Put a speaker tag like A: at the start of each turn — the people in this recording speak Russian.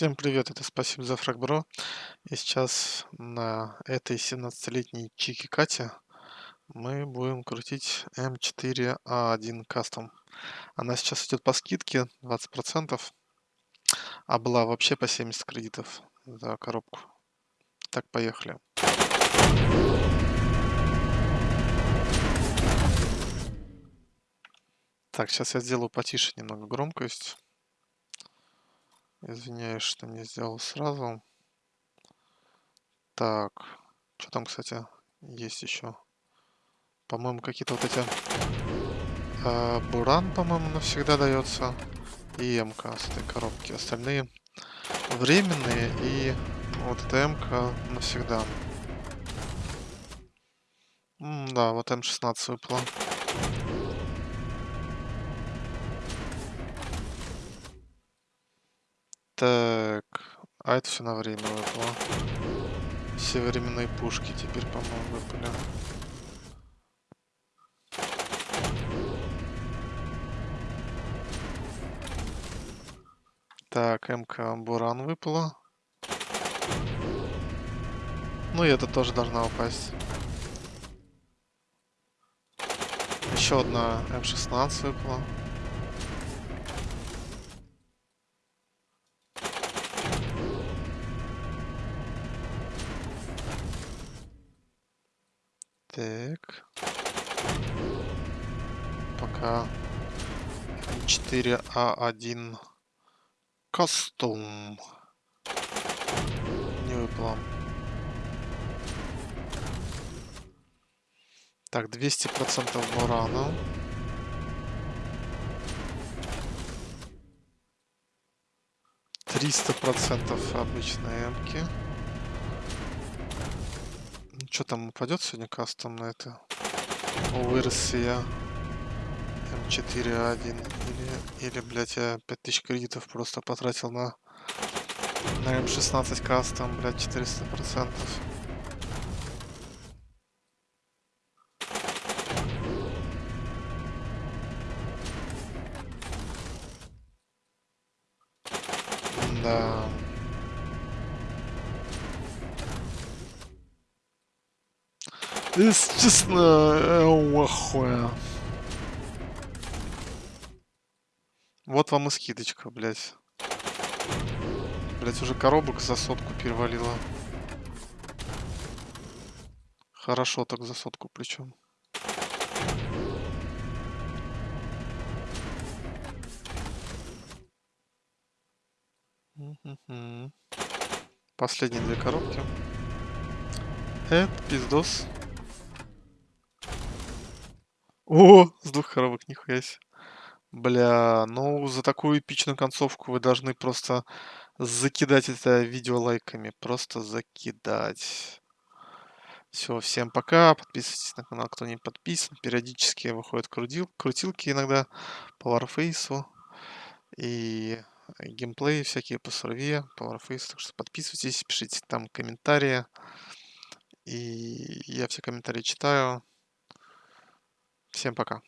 A: Всем привет, это спасибо за фрагбро. И сейчас на этой 17-летней Чики Кате мы будем крутить М4А1 Custom. Она сейчас идет по скидке 20%, а была вообще по 70 кредитов за коробку. Так, поехали. Так, сейчас я сделаю потише немного громкость. Извиняюсь, что не сделал сразу. Так, что там, кстати, есть еще? По-моему, какие-то вот эти... Э, буран, по-моему, навсегда дается. И МК с этой коробки. Остальные временные. И вот эта МК навсегда. М да, вот М16 выпала. Так, а это все на время выпало. Все временные пушки теперь, по-моему, выпали. Так, МК Буран выпала. Ну и это тоже должна упасть. Еще одна М16 выпала. Так. Пока 4А1 костюм не выпало. Так, 200% бурана. Триста процентов обычной эмки. Что там упадет сегодня кастом на это? Вырос я М4А1 или, или, блядь, я 5000 кредитов просто потратил на, на М16 кастом, блядь, 400 процентов. Да. Честно, я охуя. Вот вам и скидочка, блядь. Блядь, уже коробок за сотку перевалило. Хорошо так за сотку причем. Последние две коробки. Это пиздос. О, с двух коробок, нихуя себе. Бля, ну за такую эпичную концовку вы должны просто закидать это видео лайками. Просто закидать. Все, всем пока. Подписывайтесь на канал, кто не подписан. Периодически выходят крутил, крутилки иногда по Warface. И геймплей всякие по сурве, по Warface. Так что подписывайтесь, пишите там комментарии. И я все комментарии читаю. Всем пока.